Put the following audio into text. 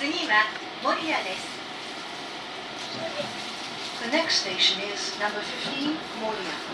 次は守谷です。The next station is number 15, Moria.